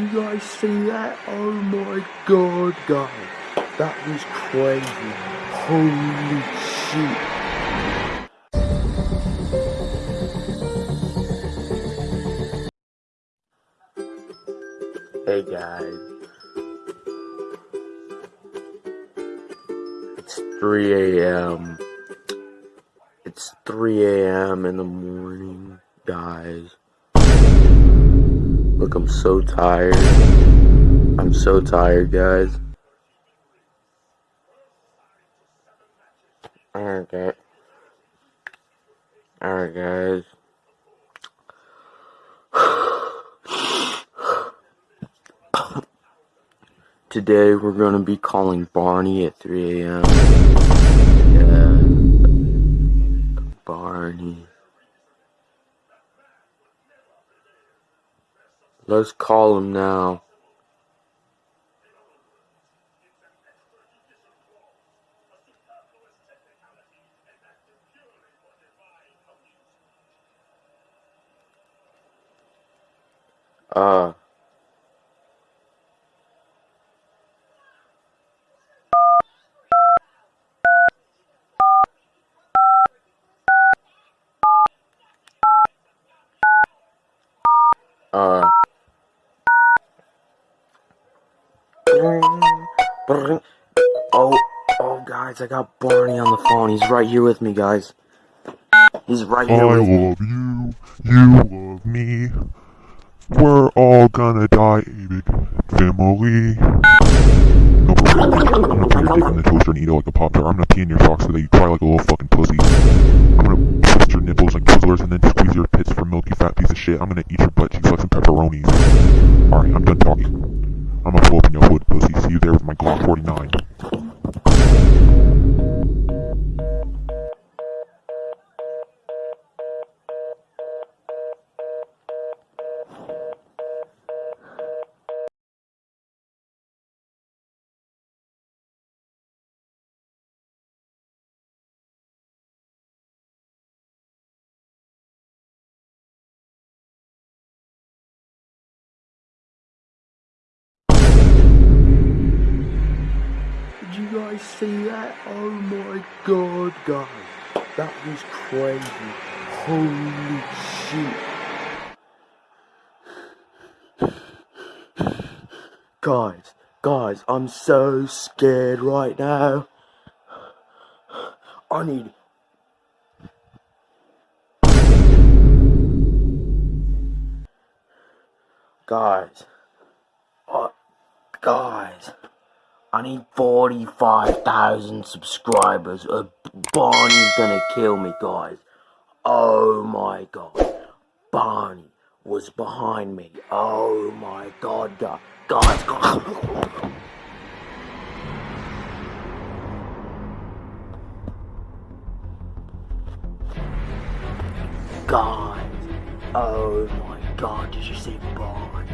you guys see that? Oh my god, guys. That was crazy. Holy shit. Hey guys. It's 3 a.m. It's 3 a.m. in the morning, guys. Look, I'm so tired. I'm so tired, guys. Alright, guys. Alright, guys. Today we're gonna be calling Barney at 3 a.m. Yeah. Barney. Let's call him now. Uh. Uh. Oh, oh, guys, I got Barney on the phone. He's right here with me, guys. He's right here I with me. love you, you love me. We're all gonna die, a big family. No, I'm gonna put your dick in the toaster and eat it like a pop tart. I'm gonna pee in your socks so that you cry like a little fucking pussy. I'm gonna twist your nipples like Twizzlers and then squeeze your pits for milk, you fat piece of shit. I'm gonna eat your butt cheeks like some pepperonis. Alright, I'm done talking. I'm gonna pull up in your hood. See you there with my Glock 49. See that? Oh my god, guys. That was crazy. Holy shit. Guys, guys, I'm so scared right now. I need. Guys. Uh, guys. I need 45,000 subscribers or Barney's gonna kill me, guys. Oh my god. Barney was behind me. Oh my god, guys. Guys. Guys. Oh my god, did you see Barney?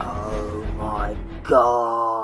Oh my god.